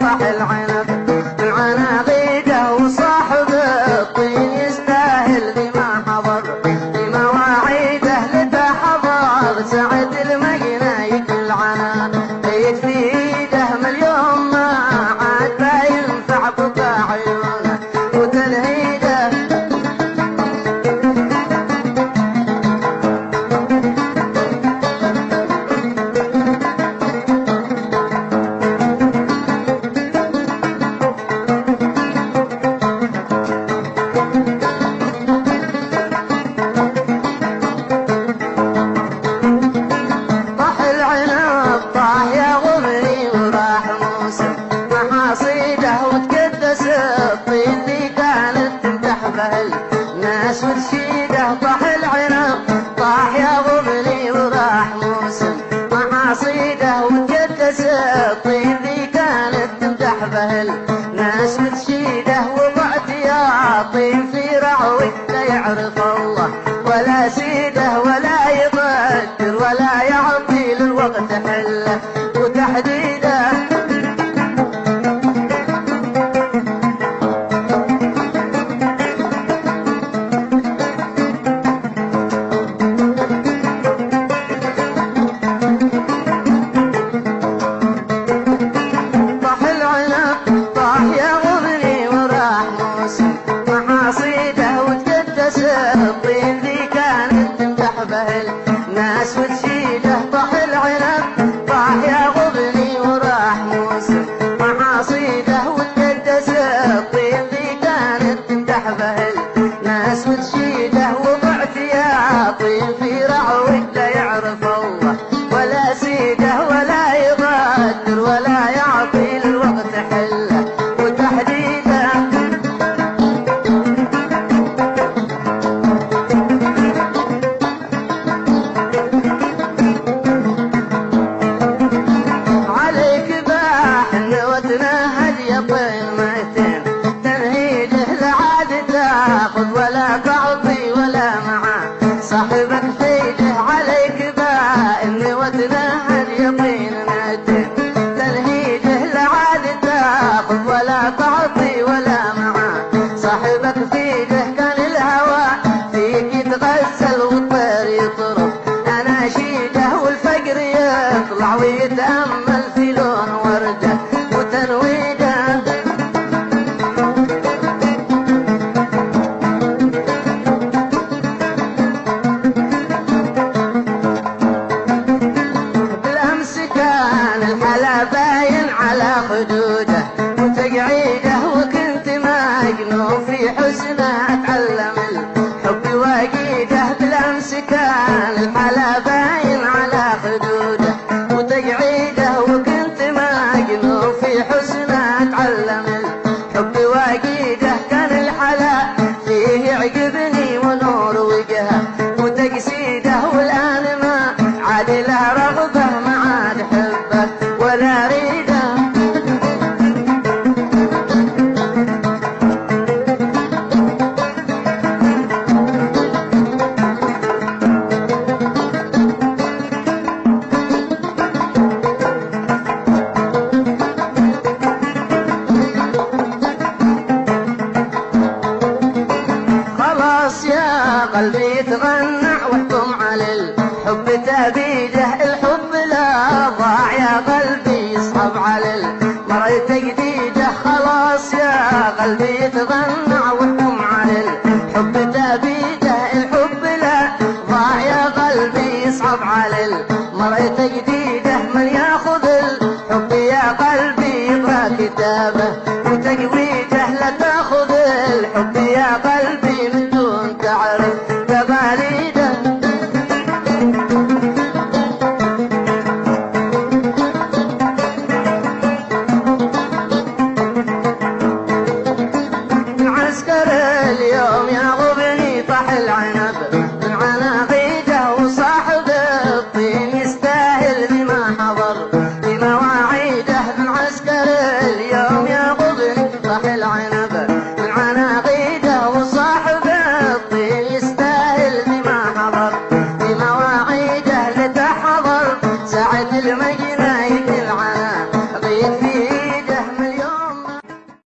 pas elle ولا سيد في لون بالأمس كان الحلا باين على خدوده وتقعيده وكنت مجنون في حسنه أتعلم وسلم الحب واجيده قلبي يتغنى واحكم على الحب تبيده الحب لا ضاع يا قلبي يصعب على المرأة جديدة خلاص يا قلبي يتغنى واحكم على الحب تبيده الحب لا ضاع يا قلبي يصعب على المرأة جديدة من ياخذ الحب يا قلبي يقرا كتابه وتقويته